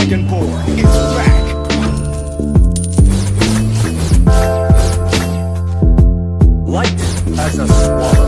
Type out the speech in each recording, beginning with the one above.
Dragonborn is back! Light as a swallow.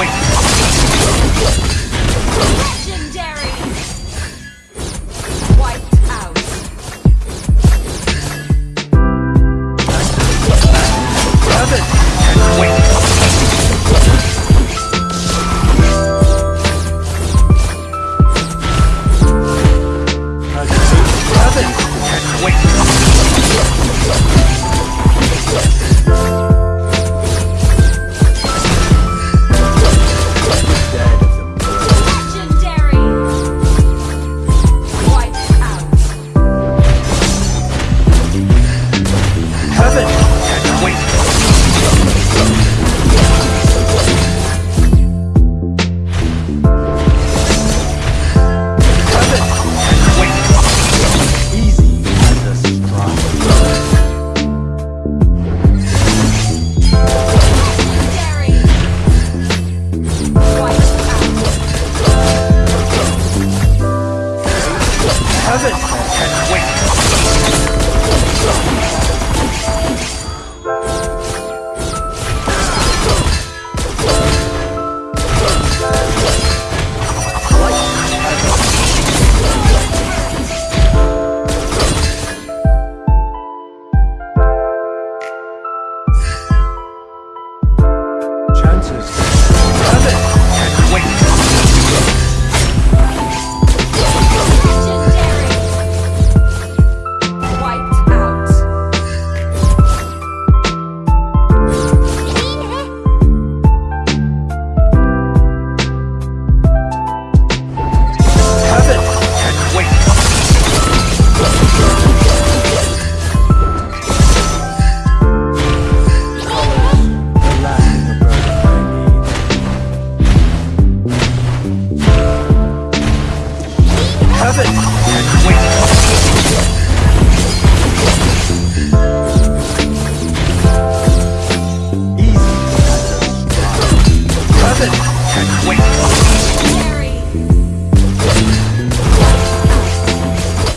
Wait.